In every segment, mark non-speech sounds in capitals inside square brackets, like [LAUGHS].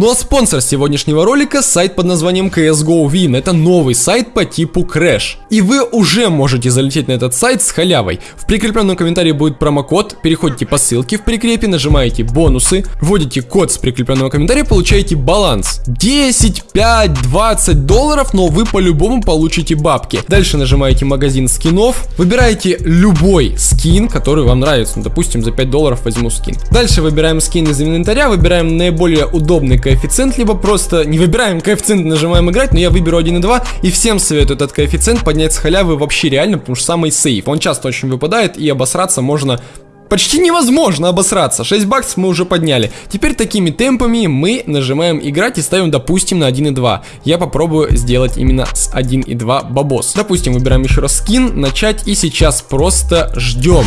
Ну а спонсор сегодняшнего ролика сайт под названием CSGO Win. Это новый сайт по типу Crash. И вы уже можете залететь на этот сайт с халявой. В прикрепленном комментарии будет промокод, переходите по ссылке в прикрепе, нажимаете бонусы, вводите код с прикрепленного комментария, получаете баланс. 10, 5, 20 долларов, но вы по-любому получите бабки. Дальше нажимаете магазин скинов, выбираете любой скин, который вам нравится. Ну, допустим, за 5 долларов возьму скин. Дальше выбираем скин из инвентаря, выбираем наиболее удобный коэффициент, либо просто не выбираем коэффициент, нажимаем играть, но я выберу 1.2 и всем советую этот коэффициент поднять с халявы вообще реально, потому что самый сейф. Он часто очень выпадает и обосраться можно Почти невозможно обосраться, 6 баксов мы уже подняли. Теперь такими темпами мы нажимаем играть и ставим, допустим, на 1.2. Я попробую сделать именно с 1.2 бабос. Допустим, выбираем еще раз скин, начать и сейчас просто ждем.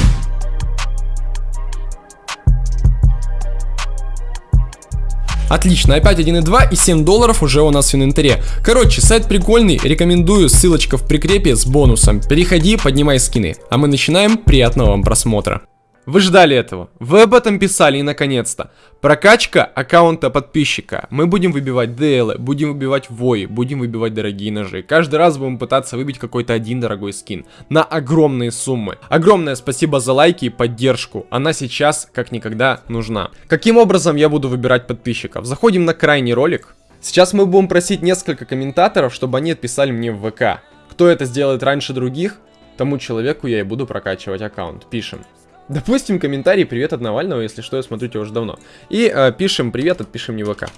Отлично, опять 1.2 и 7 долларов уже у нас в инвентаре. Короче, сайт прикольный, рекомендую, ссылочка в прикрепе с бонусом. Переходи, поднимай скины. А мы начинаем, приятного вам просмотра. Вы ждали этого. Вы об этом писали и наконец-то. Прокачка аккаунта подписчика. Мы будем выбивать DL, будем выбивать вои, будем выбивать дорогие ножи. Каждый раз будем пытаться выбить какой-то один дорогой скин. На огромные суммы. Огромное спасибо за лайки и поддержку. Она сейчас как никогда нужна. Каким образом я буду выбирать подписчиков? Заходим на крайний ролик. Сейчас мы будем просить несколько комментаторов, чтобы они отписали мне в ВК. Кто это сделает раньше других, тому человеку я и буду прокачивать аккаунт. Пишем. Допустим, комментарий «Привет от Навального», если что, я смотрю тебя уже давно. И э, пишем «Привет», отпишем мне ВК.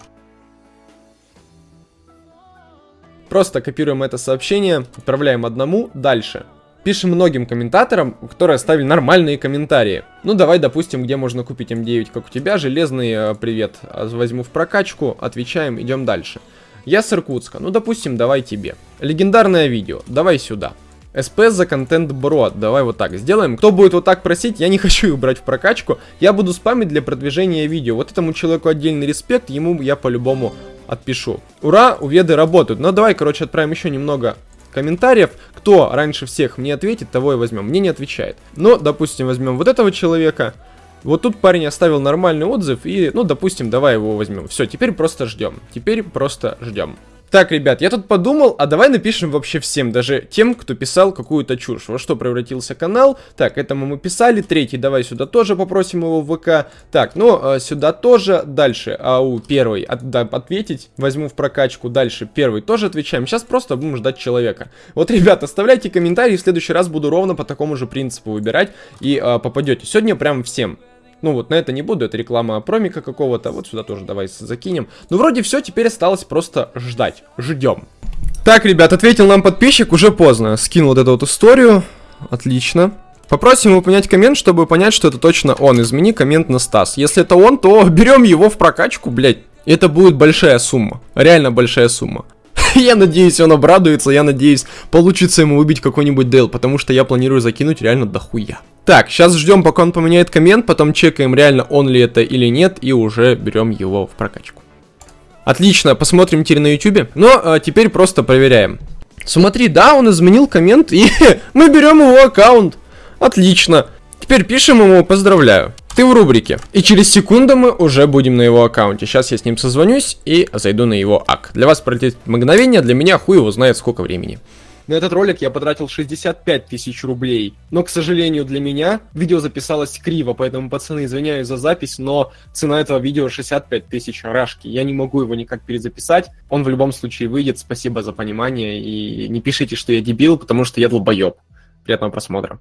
Просто копируем это сообщение, отправляем одному, дальше. Пишем многим комментаторам, которые оставили нормальные комментарии. Ну, давай, допустим, где можно купить М9, как у тебя, железный э, привет, а, возьму в прокачку, отвечаем, идем дальше. Я с Иркутска, ну, допустим, давай тебе. Легендарное видео, давай сюда. СП за контент бро. Давай вот так сделаем. Кто будет вот так просить, я не [LAUGHS] хочу их брать в прокачку. Я буду спамить для продвижения видео. Вот этому человеку отдельный респект, ему я по-любому отпишу. Ура, уведы работают. Ну давай, короче, отправим еще немного комментариев. Кто раньше всех мне ответит, того и возьмем. Мне не отвечает. Но, допустим, возьмем вот этого человека. Вот тут парень оставил нормальный отзыв и, ну, допустим, давай его возьмем. Все, теперь просто ждем. Теперь просто ждем. Так, ребят, я тут подумал, а давай напишем вообще всем, даже тем, кто писал какую-то чушь. Во что превратился канал. Так, этому мы писали. Третий, давай сюда тоже попросим его в ВК. Так, ну, э, сюда тоже. Дальше, ау, первый, от, да, ответить. Возьму в прокачку. Дальше, первый тоже отвечаем. Сейчас просто будем ждать человека. Вот, ребят, оставляйте комментарии. В следующий раз буду ровно по такому же принципу выбирать. И э, попадете. Сегодня прям всем. Ну вот на это не буду, это реклама промика какого-то. Вот сюда тоже давай закинем. Ну вроде все, теперь осталось просто ждать. Ждем. Так, ребят, ответил нам подписчик, уже поздно. Скинул вот эту вот историю. Отлично. Попросим его понять коммент, чтобы понять, что это точно он. Измени коммент на Стас. Если это он, то берем его в прокачку, блять. Это будет большая сумма. Реально большая сумма. [LAUGHS] я надеюсь, он обрадуется, я надеюсь, получится ему убить какой-нибудь Дейл, потому что я планирую закинуть реально дохуя. Так, сейчас ждем, пока он поменяет коммент, потом чекаем, реально он ли это или нет, и уже берем его в прокачку. Отлично, посмотрим теперь на ютубе. Но а, теперь просто проверяем. Смотри, да, он изменил коммент, и [LAUGHS] мы берем его аккаунт. Отлично. Теперь пишем ему «Поздравляю». Ты в рубрике. И через секунду мы уже будем на его аккаунте. Сейчас я с ним созвонюсь и зайду на его ак. Для вас пролетит мгновение, для меня хуй его знает сколько времени. На этот ролик я потратил 65 тысяч рублей. Но, к сожалению, для меня видео записалось криво, поэтому, пацаны, извиняюсь за запись, но цена этого видео 65 тысяч рашки. Я не могу его никак перезаписать. Он в любом случае выйдет. Спасибо за понимание. И не пишите, что я дебил, потому что я долбоеб. Приятного просмотра.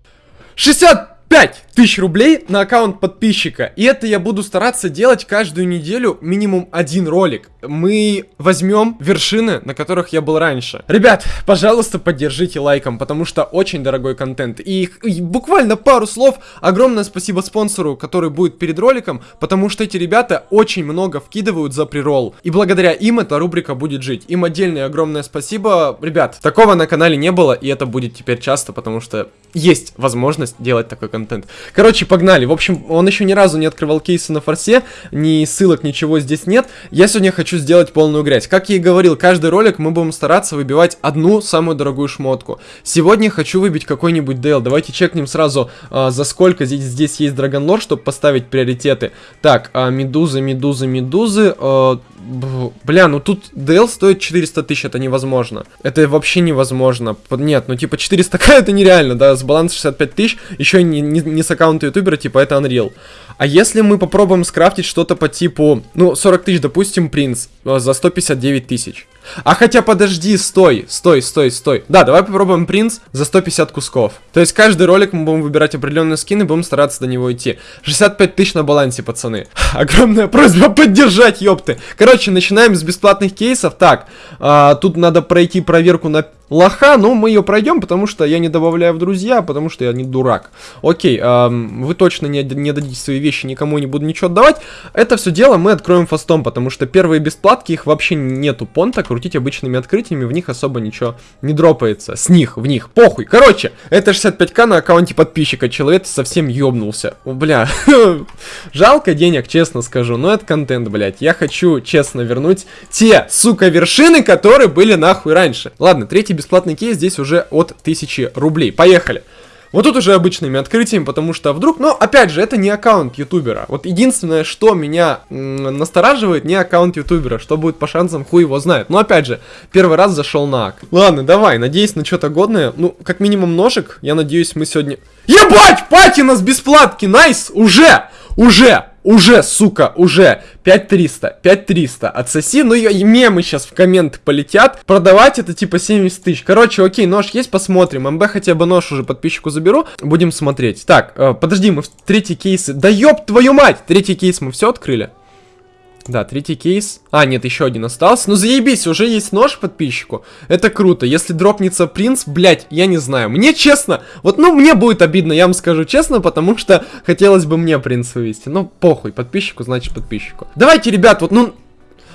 60 5 тысяч рублей на аккаунт подписчика. И это я буду стараться делать каждую неделю минимум один ролик. Мы возьмем вершины, на которых я был раньше. Ребят, пожалуйста, поддержите лайком, потому что очень дорогой контент. И, и буквально пару слов. Огромное спасибо спонсору, который будет перед роликом, потому что эти ребята очень много вкидывают за прирол. И благодаря им эта рубрика будет жить. Им отдельное огромное спасибо. Ребят, такого на канале не было, и это будет теперь часто, потому что есть возможность делать такой контент контент. Короче, погнали. В общем, он еще ни разу не открывал кейсы на форсе, ни ссылок, ничего здесь нет. Я сегодня хочу сделать полную грязь. Как я и говорил, каждый ролик мы будем стараться выбивать одну самую дорогую шмотку. Сегодня хочу выбить какой-нибудь дейл. Давайте чекнем сразу, а, за сколько здесь, здесь есть Драгонлор, чтобы поставить приоритеты. Так, а, медузы, медузы, медузы. А, Бля, ну тут DL стоит 400 тысяч, это невозможно. Это вообще невозможно. Нет, ну типа 400к [LAUGHS] это нереально, да, с баланса 65 тысяч, еще не, не, не с аккаунта ютубера, типа это Unreal. А если мы попробуем скрафтить что-то по типу, ну 40 тысяч, допустим, принц, э, за 159 тысяч. А хотя подожди, стой, стой, стой, стой. Да, давай попробуем принц за 150 кусков. То есть каждый ролик мы будем выбирать определенные скины, будем стараться до него идти. 65 тысяч на балансе, пацаны. [LAUGHS] Огромная просьба поддержать, ёпты. Короче, начинаем с бесплатных кейсов. Так, а, тут надо пройти проверку на лоха, но мы ее пройдем, потому что я не добавляю в друзья, потому что я не дурак. Окей, эм, вы точно не, не дадите свои вещи, никому не буду ничего отдавать. Это все дело мы откроем фастом, потому что первые бесплатки, их вообще нету понта, крутить обычными открытиями, в них особо ничего не дропается. С них, в них, похуй. Короче, это 65к на аккаунте подписчика, человек совсем ёбнулся. Бля, [LAUGHS] жалко денег, честно скажу, но это контент, блядь. Я хочу, честно, вернуть те, сука, вершины, которые были нахуй раньше. Ладно, третий бесплатный кейс здесь уже от 1000 рублей. Поехали! Вот тут уже обычными открытиями, потому что вдруг... Но, опять же, это не аккаунт ютубера. Вот единственное, что меня настораживает, не аккаунт ютубера. Что будет по шансам, хуй его знает. Но, опять же, первый раз зашел на ак. Ладно, давай, надеюсь на что-то годное. Ну, как минимум ножик. Я надеюсь, мы сегодня... Ебать, патина с бесплатки, найс, уже, уже. Уже, сука, уже 5300, 5300 отсоси, ну и мемы сейчас в комменты полетят. Продавать это типа 70 тысяч. Короче, окей, нож есть, посмотрим. МБ хотя бы нож уже подписчику заберу, будем смотреть. Так, э, подожди, мы в третий кейс... Да ёб твою мать! Третий кейс мы все открыли? Да, третий кейс. А, нет, еще один остался. Ну заебись, уже есть нож подписчику. Это круто. Если дропнется принц, блять, я не знаю. Мне честно, вот, ну, мне будет обидно, я вам скажу честно, потому что хотелось бы мне принца вывести. Ну, похуй, подписчику, значит подписчику. Давайте, ребят, вот, ну...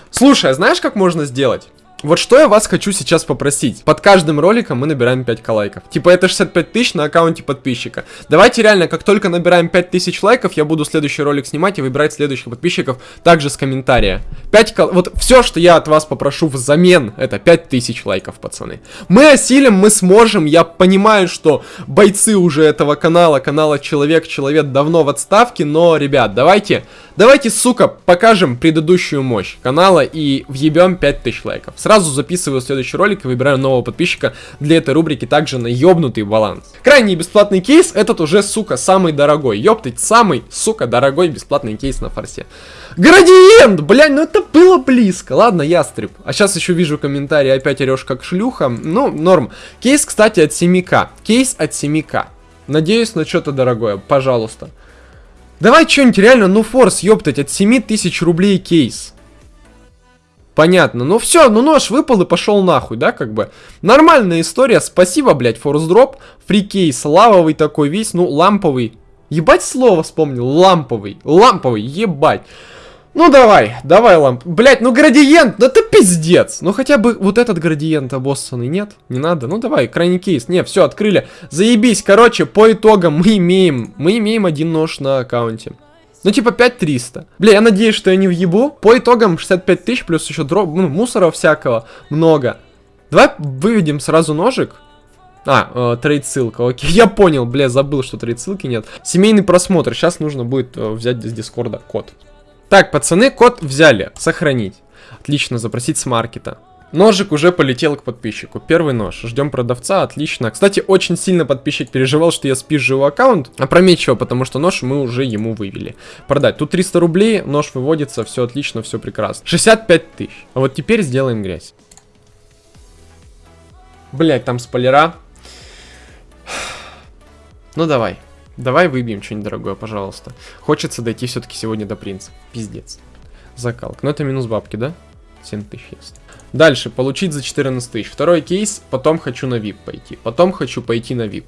Слушай, а знаешь, как можно сделать? Вот что я вас хочу сейчас попросить. Под каждым роликом мы набираем 5к лайков. Типа это 65 тысяч на аккаунте подписчика. Давайте реально, как только набираем 5000 лайков, я буду следующий ролик снимать и выбирать следующих подписчиков также с комментария. 5 к... Вот все, что я от вас попрошу взамен, это 5000 лайков, пацаны. Мы осилим, мы сможем. Я понимаю, что бойцы уже этого канала, канала Человек-Человек давно в отставке, но, ребят, давайте Давайте, сука, покажем предыдущую мощь канала и въебем 5000 лайков. Сразу записываю следующий ролик и выбираю нового подписчика для этой рубрики также на ёбнутый баланс. Крайний бесплатный кейс, этот уже, сука, самый дорогой. Ёптать, самый, сука, дорогой бесплатный кейс на форсе. Градиент! Блядь, ну это было близко. Ладно, ястреб. А сейчас еще вижу комментарии, опять орешь как шлюха. Ну, норм. Кейс, кстати, от 7к. Кейс от 7к. Надеюсь на что-то дорогое, пожалуйста. Давай что-нибудь реально, ну форс, ёптать, от 7000 рублей кейс. Понятно. Ну все, ну нож выпал и пошел нахуй, да, как бы. Нормальная история. Спасибо, блядь, форс дроп. Фри кейс, лавовый такой весь, ну, ламповый. Ебать слово вспомнил, ламповый, ламповый, ебать. Ну давай, давай, ламп. Блять, ну градиент, да ты пиздец. Ну хотя бы вот этот градиент обоссанный, нет? Не надо. Ну давай, крайний кейс. Не, все, открыли. Заебись, короче, по итогам мы имеем, мы имеем один нож на аккаунте. Ну, типа 5300. Бля, я надеюсь, что я не въебу. По итогам 65 тысяч, плюс еще дроп, ну, мусора всякого много. Давай выведем сразу ножик. А, э, trade ссылка, окей. [LAUGHS] Я понял, бля, забыл, что trade ссылки нет. Семейный просмотр. Сейчас нужно будет э, взять из дискорда код. Так, пацаны, код взяли. Сохранить. Отлично, запросить с маркета. Ножик уже полетел к подписчику. Первый нож. Ждем продавца. Отлично. Кстати, очень сильно подписчик переживал, что я спизжу аккаунт. Опрометчиво, потому что нож мы уже ему вывели. Продать. Тут 300 рублей, нож выводится, все отлично, все прекрасно. 65 тысяч. А вот теперь сделаем грязь. Блять, там спойлера. Ну давай. Давай выбьем что-нибудь дорогое, пожалуйста. Хочется дойти все-таки сегодня до принца. Пиздец. Закалка. Но это минус бабки, да? 7 тысяч есть. Дальше, получить за 14 тысяч. Второй кейс, потом хочу на VIP пойти. Потом хочу пойти на VIP.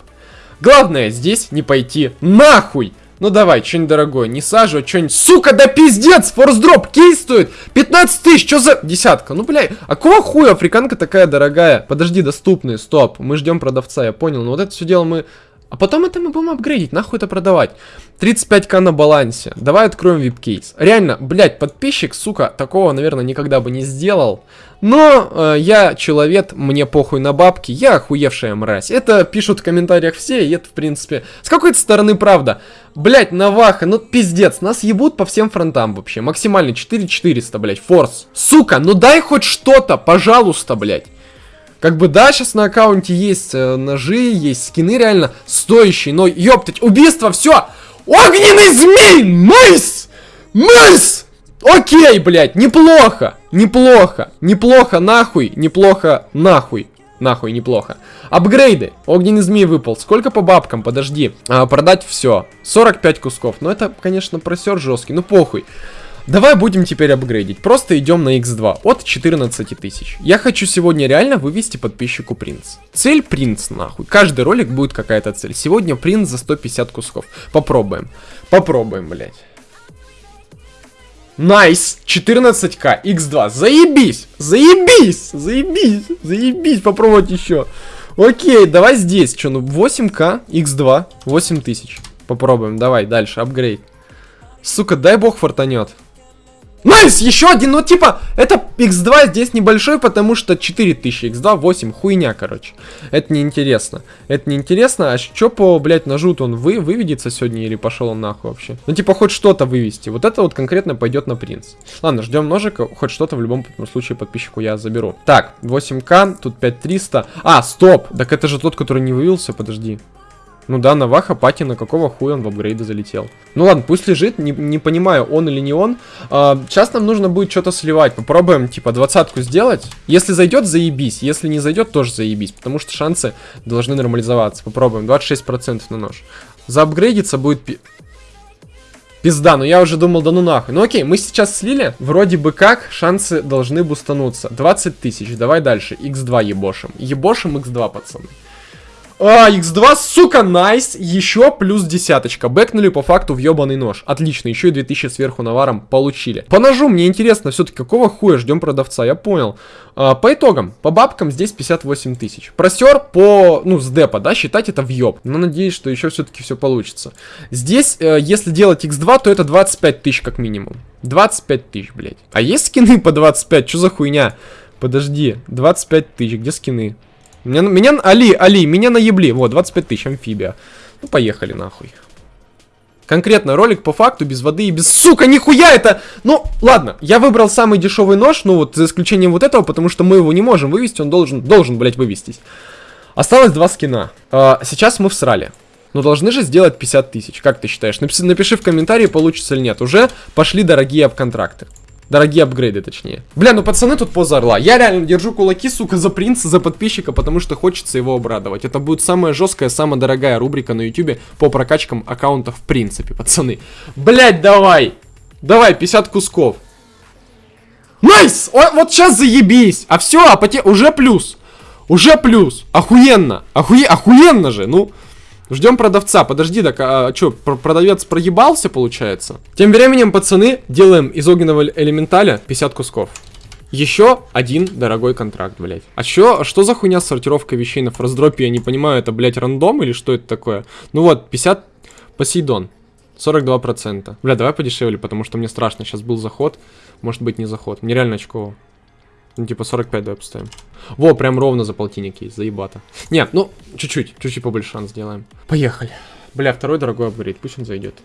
Главное здесь не пойти нахуй! Ну давай, что-нибудь дорогое, не сажу, а что-нибудь... Сука, да пиздец, форс-дроп, кейс стоит 15 тысяч, что за... Десятка, ну бля, а кого хуя африканка такая дорогая? Подожди, доступные, стоп, мы ждем продавца, я понял, но вот это все дело мы А потом это мы будем апгрейдить, нахуй это продавать. 35к на балансе. Давай откроем вип-кейс. Реально, блядь, подписчик, сука, такого, наверное, никогда бы не сделал. Но э, я человек, мне похуй на бабки, я охуевшая мразь. Это пишут в комментариях все, и это, в принципе, с какой-то стороны правда. Блять, Наваха, ну пиздец, нас ебут по всем фронтам вообще. Максимально 4400, блять, форс. Сука, ну дай хоть что-то, пожалуйста, блять. Как бы да, сейчас на аккаунте есть э, ножи, есть скины реально стоящие, но ёптать, убийство, все! Огненный змей! Nice! Nice! Окей, блядь, неплохо, неплохо, неплохо, нахуй, неплохо, нахуй. Нахуй, неплохо. Апгрейды. Огненный змей выпал. Сколько по бабкам? Подожди. А, продать все. 45 кусков. Ну, это, конечно, просер жесткий. Ну, похуй. Давай будем теперь апгрейдить. Просто идем на x2 от 14 тысяч. Я хочу сегодня реально вывести подписчику принц. Цель принц, нахуй. Каждый ролик будет какая-то цель. Сегодня принц за 150 кусков. Попробуем. Попробуем, блядь. Nice! Nice. 14к, x2. Заебись! Заебись! Заебись! Заебись! Попробовать еще. Окей, давай здесь. Что, ну 8к, x2, 8000. Попробуем, давай, дальше, апгрейд. Сука, дай бог фартанет. Nice, еще один, ну типа, это x2 здесь небольшой, потому что 4000, x2 8, хуйня, короче. Это неинтересно. Это неинтересно, а что по, блядь, ножу он вы, выведется сегодня или пошел он нахуй вообще? Ну типа, хоть что-то вывести. Вот это вот конкретно пойдет на принц. Ладно, ждем ножика, хоть что-то в любом случае подписчику я заберу. Так, 8к, тут 5300. А, стоп, так это же тот, который не вывелся, подожди. Ну да, Наваха, Патина, какого хуя он в апгрейды залетел? Ну ладно, пусть лежит, не, не понимаю, он или не он. А, сейчас нам нужно будет что-то сливать. Попробуем, типа, двадцатку сделать. Если зайдет, заебись. Если не зайдет, тоже заебись. Потому что шансы должны нормализоваться. Попробуем, 26% на нож. Заапгрейдиться будет... Пи... Пизда, ну я уже думал, да ну нахуй. Ну окей, мы сейчас слили. Вроде бы как, шансы должны бустануться. 20 тысяч, давай дальше. x2 ебошим. Ебошим x2, пацаны. А, x2, сука, найс. Еще плюс десяточка. Бэкнули по факту в ебаный нож. Отлично, еще и 2000 сверху наваром получили. По ножу мне интересно, все-таки какого хуя ждем продавца, я понял. А, по итогам, по бабкам здесь 58 тысяч. Просер по, ну, с депа, да, считать это в ёб. Но надеюсь, что еще все-таки все получится. Здесь, э, если делать x2, то это 25 тысяч как минимум. 25 тысяч, блядь. А есть скины по 25? Что за хуйня? Подожди, 25 тысяч, где скины? Меня, меня, Али, Али, меня наебли. Вот, 25 тысяч, амфибия. Ну, поехали нахуй. Конкретно ролик по факту, без воды и без... Сука, нихуя это! Ну, ладно, я выбрал самый дешевый нож, ну вот, за исключением вот этого, потому что мы его не можем вывести, он должен, должен, блядь, вывестись. Осталось два скина. А, сейчас мы всрали. Но должны же сделать 50 тысяч, как ты считаешь? Напиши, напиши в комментарии, получится или нет. Уже пошли дорогие обконтракты. Дорогие апгрейды, точнее. Бля, ну пацаны тут поза орла. Я реально держу кулаки, сука, за принца, за подписчика, потому что хочется его обрадовать. Это будет самая жесткая, самая дорогая рубрика на ютубе по прокачкам аккаунтов в принципе, пацаны. Блять, давай! Давай, 50 кусков. Nice! О, вот сейчас заебись! А все, а поте... уже плюс. Уже плюс. Охуенно. Охуе... Охуенно же, ну... Ждем продавца. Подожди, так, а, а что, продавец проебался, получается? Тем временем, пацаны, делаем из огненного элементаля 50 кусков. Еще один дорогой контракт, блядь. А чё, что за хуйня с сортировкой вещей на фростдропе? Я не понимаю, это, блядь, рандом или что это такое? Ну вот, 50 Посейдон. 42%. Бля, давай подешевле, потому что мне страшно. Сейчас был заход. Может быть, не заход. Мне реально очково. Ну, типа 45 давай поставим. Во, прям ровно за полтинник есть, заебато. Не, ну, чуть-чуть, чуть-чуть побольше шанс сделаем. Поехали. Бля, второй дорогой апгрейд, пусть он зайдет.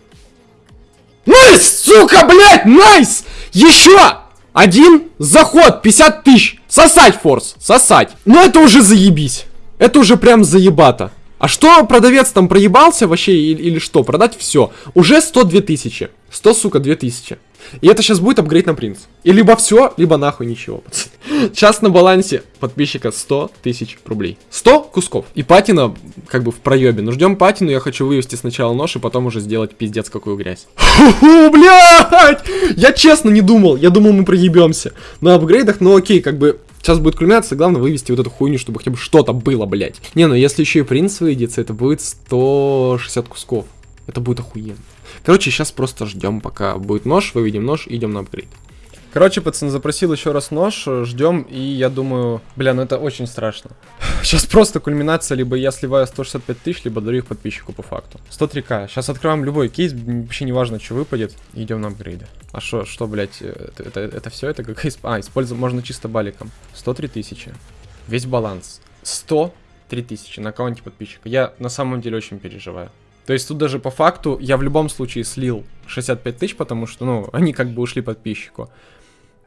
Nice, сука, блядь, nice! Еще! Один заход, 50 тысяч. Сосать, Форс, сосать. Ну это уже заебись. Это уже прям заебато. А что продавец там проебался вообще или, или что? Продать все. Уже 102 тысячи. 100, сука, 2000. И это сейчас будет апгрейд на принц. И либо все, либо нахуй ничего. [LAUGHS] Сейчас на балансе подписчика 100 тысяч рублей. 100 кусков. И патина как бы в проебе. Ну ждем патину, я хочу вывести сначала нож, и потом уже сделать пиздец какую грязь. Блядь! Я честно не думал. Я думал мы проебемся. На апгрейдах, ну окей, как бы Сейчас будет кульминация, главное вывести вот эту хуйню, чтобы хотя бы что-то было, блядь. Не, ну если еще и принц выйдется, это будет 160 кусков. Это будет охуенно. Короче, сейчас просто ждем, пока будет нож, выведем нож, идем на апгрейд. Короче, пацан запросил еще раз нож, ждем, и я думаю, бля, ну это очень страшно. [LAUGHS] Сейчас просто кульминация, либо я сливаю 165 тысяч, либо дарю их подписчику по факту. 103к. Сейчас откроем любой кейс, вообще не важно, что выпадет, идем на апгрейды. А что, что, блядь, это, это, это все, это как... А, использовать можно чисто баликом. 103 тысячи. Весь баланс. 103 тысячи на аккаунте подписчика. Я на самом деле очень переживаю. То есть тут даже по факту я в любом случае слил 65 тысяч, потому что, ну, [LAUGHS] они как бы ушли подписчику.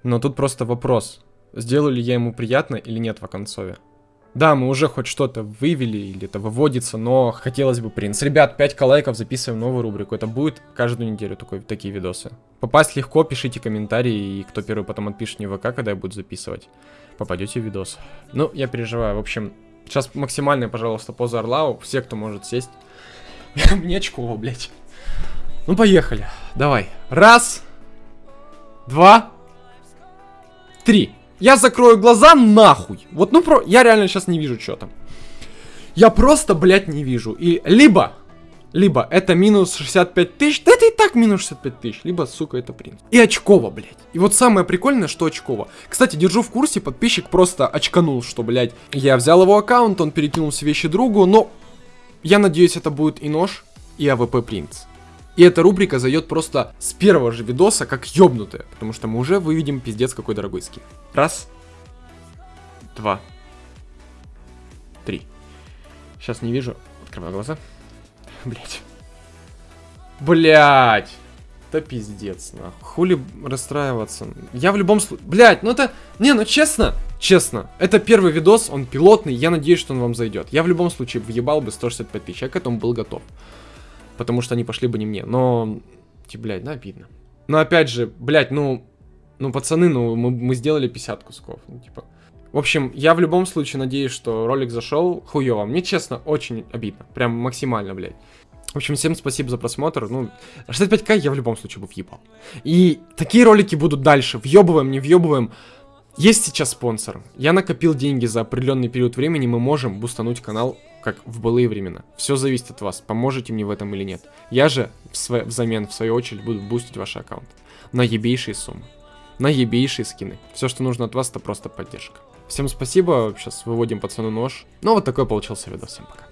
Но тут просто вопрос, сделаю ли я ему приятно или нет в оконцове. Да, мы уже хоть что-то вывели, или это выводится, но хотелось бы принц. Ребят, 5 лайков, записываем новую рубрику. Это будет каждую неделю такой, такие видосы. Попасть легко, пишите комментарии, и кто первый потом отпишет мне в ВК, когда я буду записывать. Попадете в видос. Ну, я переживаю. В общем, сейчас максимальная, пожалуйста, поза Орлау. Все, кто может сесть. [LAUGHS] Мне очково, блядь. Ну, поехали. Давай. Раз. Два. Три. Я закрою глаза нахуй. Вот, ну, про... я реально сейчас не вижу, что там. Я просто, блядь, не вижу. И либо, либо это минус 65 тысяч, да это и так минус 65 тысяч, либо, сука, это принц. И очково, блядь. И вот самое прикольное, что очково. Кстати, держу в курсе, подписчик просто очканул, что, блядь, я взял его аккаунт, он перекинул все вещи другу, но я надеюсь, это будет и нож, и AWP принц. И эта рубрика зайдет просто с первого же видоса, как ёбнутая. Потому что мы уже выведем пиздец какой дорогой скин. Раз. Два. Три. Сейчас не вижу. Открываю глаза. [LAUGHS] Блять. Блять. Да пиздец, нахуй. Хули расстраиваться. Я в любом случае... Блять, ну это... Не, ну честно, честно. Это первый видос, он пилотный, я надеюсь, что он вам зайдет. Я в любом случае въебал бы 165 тысяч, я к этому был готов потому что они пошли бы не мне. Но, блядь, ну обидно. Но опять же, блядь, ну, ну, пацаны, ну, мы, мы сделали 50 кусков, ну, типа. В общем, я в любом случае надеюсь, что ролик зашел хуёво. Мне, честно, очень обидно. Прям максимально, блядь. В общем, всем спасибо за просмотр. Ну, 65к я в любом случае бы въебал. И такие ролики будут дальше. Въебываем, не въебываем. Есть сейчас спонсор. Я накопил деньги за определенный период времени. Мы можем бустануть канал как в былые времена. Все зависит от вас, поможете мне в этом или нет. Я же в взамен, в свою очередь, буду бустить ваш аккаунт. На ебейшие суммы. На ебейшие скины. Все, что нужно от вас, это просто поддержка. Всем спасибо, сейчас выводим пацану нож. Ну вот такой получился видос, всем пока.